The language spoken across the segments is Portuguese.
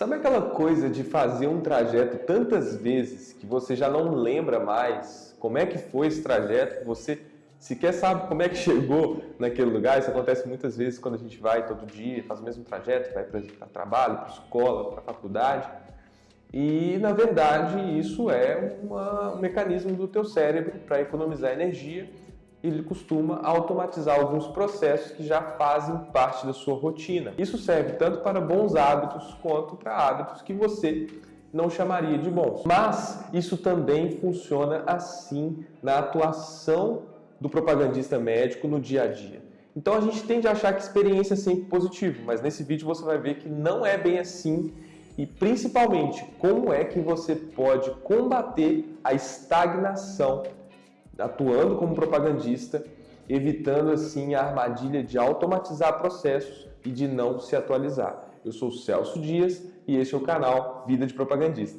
Sabe aquela coisa de fazer um trajeto tantas vezes que você já não lembra mais como é que foi esse trajeto, você sequer sabe como é que chegou naquele lugar. Isso acontece muitas vezes quando a gente vai todo dia, faz o mesmo trajeto, vai para trabalho, para escola, para faculdade. E, na verdade, isso é uma, um mecanismo do teu cérebro para economizar energia ele costuma automatizar alguns processos que já fazem parte da sua rotina. Isso serve tanto para bons hábitos quanto para hábitos que você não chamaria de bons. Mas isso também funciona assim na atuação do propagandista médico no dia a dia. Então a gente tende a achar que experiência é sempre positivo, mas nesse vídeo você vai ver que não é bem assim e principalmente como é que você pode combater a estagnação atuando como propagandista, evitando assim a armadilha de automatizar processos e de não se atualizar. Eu sou Celso Dias e este é o canal Vida de Propagandista.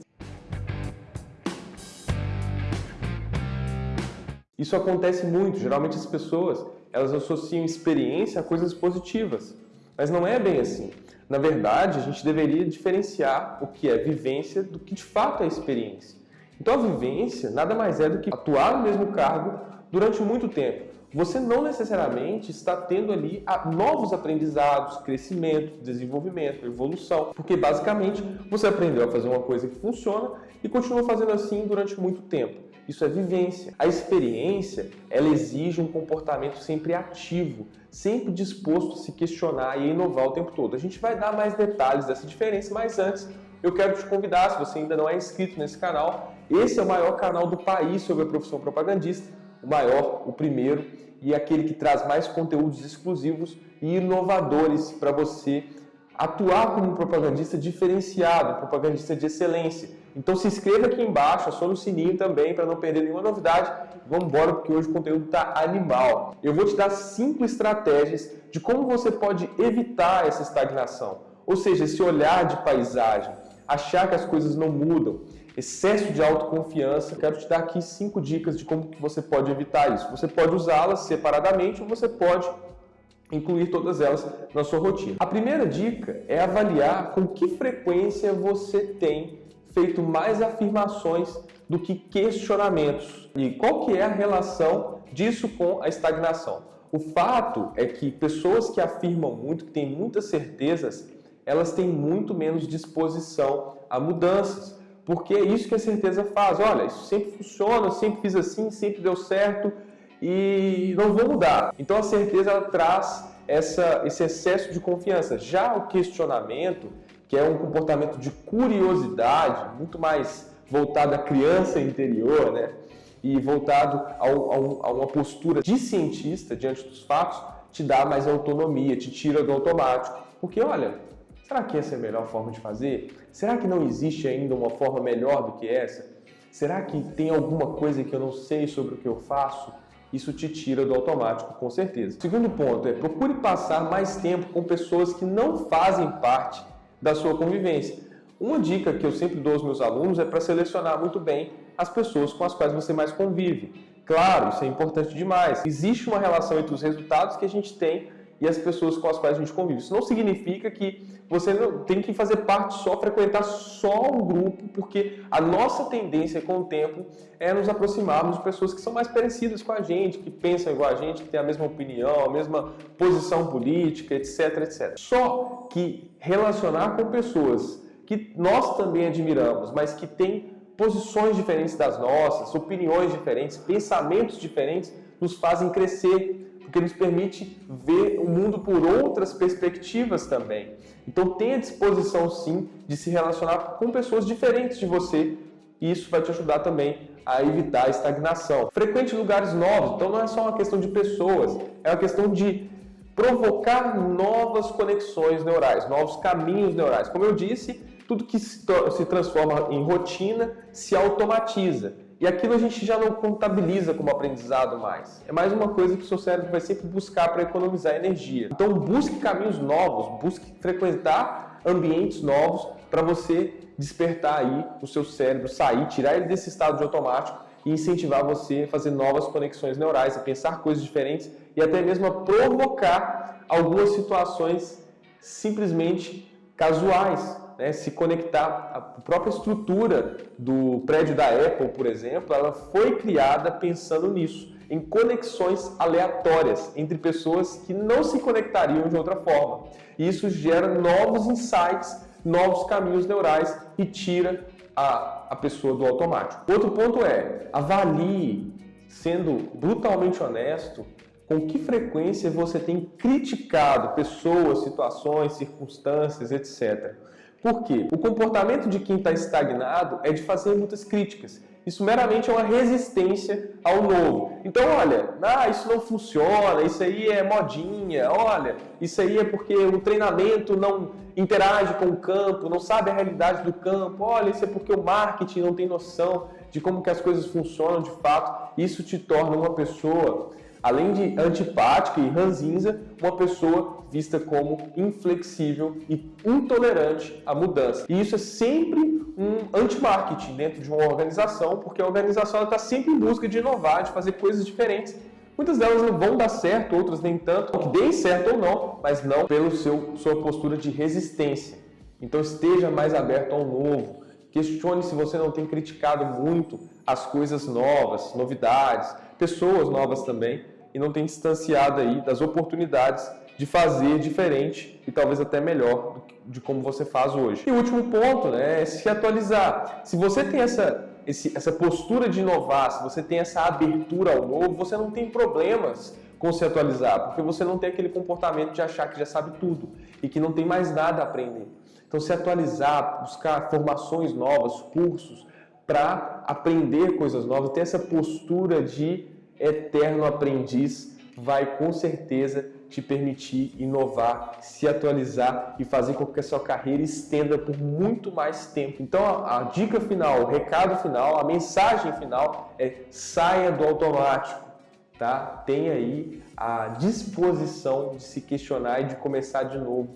Isso acontece muito, geralmente as pessoas elas associam experiência a coisas positivas, mas não é bem assim. Na verdade, a gente deveria diferenciar o que é vivência do que de fato é experiência. Então a vivência nada mais é do que atuar no mesmo cargo durante muito tempo. Você não necessariamente está tendo ali novos aprendizados, crescimento, desenvolvimento, evolução, porque basicamente você aprendeu a fazer uma coisa que funciona e continua fazendo assim durante muito tempo. Isso é vivência. A experiência, ela exige um comportamento sempre ativo, sempre disposto a se questionar e inovar o tempo todo. A gente vai dar mais detalhes dessa diferença, mas antes eu quero te convidar, se você ainda não é inscrito nesse canal, esse é o maior canal do país sobre a profissão propagandista, o maior, o primeiro e aquele que traz mais conteúdos exclusivos e inovadores para você atuar como um propagandista diferenciado, propagandista de excelência. Então se inscreva aqui embaixo, acione o sininho também para não perder nenhuma novidade. Vamos embora porque hoje o conteúdo está animal. Eu vou te dar cinco estratégias de como você pode evitar essa estagnação. Ou seja, esse olhar de paisagem, achar que as coisas não mudam, excesso de autoconfiança. Quero te dar aqui cinco dicas de como que você pode evitar isso. Você pode usá-las separadamente ou você pode incluir todas elas na sua rotina. A primeira dica é avaliar com que frequência você tem feito mais afirmações do que questionamentos. E qual que é a relação disso com a estagnação? O fato é que pessoas que afirmam muito, que têm muitas certezas, elas têm muito menos disposição a mudanças. Porque é isso que a certeza faz. Olha, isso sempre funciona, sempre fiz assim, sempre deu certo e não vou mudar. Então a certeza traz essa, esse excesso de confiança. Já o questionamento, que é um comportamento de curiosidade, muito mais voltado à criança interior, né? E voltado ao, ao, a uma postura de cientista diante dos fatos, te dá mais autonomia, te tira do automático. Porque, olha, Será que essa é a melhor forma de fazer? Será que não existe ainda uma forma melhor do que essa? Será que tem alguma coisa que eu não sei sobre o que eu faço? Isso te tira do automático, com certeza. segundo ponto é procure passar mais tempo com pessoas que não fazem parte da sua convivência. Uma dica que eu sempre dou aos meus alunos é para selecionar muito bem as pessoas com as quais você mais convive. Claro, isso é importante demais. Existe uma relação entre os resultados que a gente tem e as pessoas com as quais a gente convive. Isso não significa que você não tem que fazer parte só, frequentar só um grupo, porque a nossa tendência com o tempo é nos aproximarmos de pessoas que são mais parecidas com a gente, que pensam igual a gente, que têm a mesma opinião, a mesma posição política, etc, etc. Só que relacionar com pessoas que nós também admiramos, mas que têm posições diferentes das nossas, opiniões diferentes, pensamentos diferentes, nos fazem crescer porque nos permite ver o mundo por outras perspectivas também. Então tenha disposição sim de se relacionar com pessoas diferentes de você e isso vai te ajudar também a evitar a estagnação. Frequente lugares novos, então não é só uma questão de pessoas, é uma questão de provocar novas conexões neurais, novos caminhos neurais. Como eu disse, tudo que se transforma em rotina se automatiza. E aquilo a gente já não contabiliza como aprendizado mais. É mais uma coisa que o seu cérebro vai sempre buscar para economizar energia. Então busque caminhos novos, busque frequentar ambientes novos para você despertar aí o seu cérebro, sair, tirar ele desse estado de automático e incentivar você a fazer novas conexões neurais, a pensar coisas diferentes e até mesmo a provocar algumas situações simplesmente casuais né, se conectar. A própria estrutura do prédio da Apple, por exemplo, ela foi criada pensando nisso, em conexões aleatórias entre pessoas que não se conectariam de outra forma. Isso gera novos insights, novos caminhos neurais e tira a, a pessoa do automático. Outro ponto é, avalie, sendo brutalmente honesto, com que frequência você tem criticado pessoas, situações, circunstâncias, etc. Por quê? O comportamento de quem está estagnado é de fazer muitas críticas. Isso meramente é uma resistência ao novo. Então, olha, ah, isso não funciona, isso aí é modinha, olha, isso aí é porque o treinamento não interage com o campo, não sabe a realidade do campo, olha, isso é porque o marketing não tem noção de como que as coisas funcionam de fato. Isso te torna uma pessoa além de antipática e ranzinza, uma pessoa vista como inflexível e intolerante à mudança. E isso é sempre um anti-marketing dentro de uma organização, porque a organização está sempre em busca de inovar, de fazer coisas diferentes. Muitas delas não vão dar certo, outras nem tanto, que deem certo ou não, mas não seu sua postura de resistência. Então esteja mais aberto ao novo. Questione se você não tem criticado muito as coisas novas, novidades, pessoas novas também, e não tem distanciado aí das oportunidades de fazer diferente e talvez até melhor de como você faz hoje. E o último ponto né, é se atualizar. Se você tem essa, esse, essa postura de inovar, se você tem essa abertura ao novo, você não tem problemas com se atualizar, porque você não tem aquele comportamento de achar que já sabe tudo e que não tem mais nada a aprender. Então, se atualizar, buscar formações novas, cursos, para aprender coisas novas, ter essa postura de eterno aprendiz vai com certeza te permitir inovar, se atualizar e fazer com que a sua carreira estenda por muito mais tempo. Então a, a dica final, o recado final, a mensagem final é saia do automático, tá? Tenha aí a disposição de se questionar e de começar de novo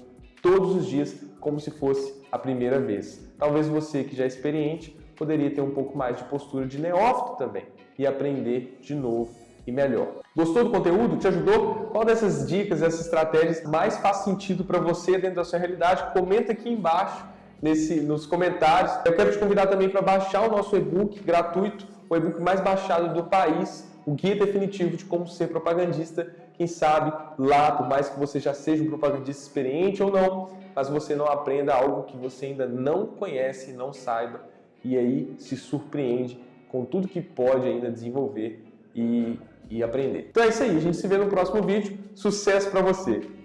todos os dias como se fosse a primeira vez. Talvez você que já é experiente poderia ter um pouco mais de postura de neófito também e aprender de novo e melhor. Gostou do conteúdo? Te ajudou? Qual dessas dicas, essas estratégias mais faz sentido para você dentro da sua realidade? Comenta aqui embaixo nesse, nos comentários. Eu quero te convidar também para baixar o nosso e-book gratuito, o e-book mais baixado do país, o guia definitivo de como ser propagandista. Quem sabe lá, por mais que você já seja um propagandista experiente ou não, mas você não aprenda algo que você ainda não conhece, não saiba, e aí se surpreende com tudo que pode ainda desenvolver e, e aprender. Então é isso aí, a gente se vê no próximo vídeo. Sucesso para você!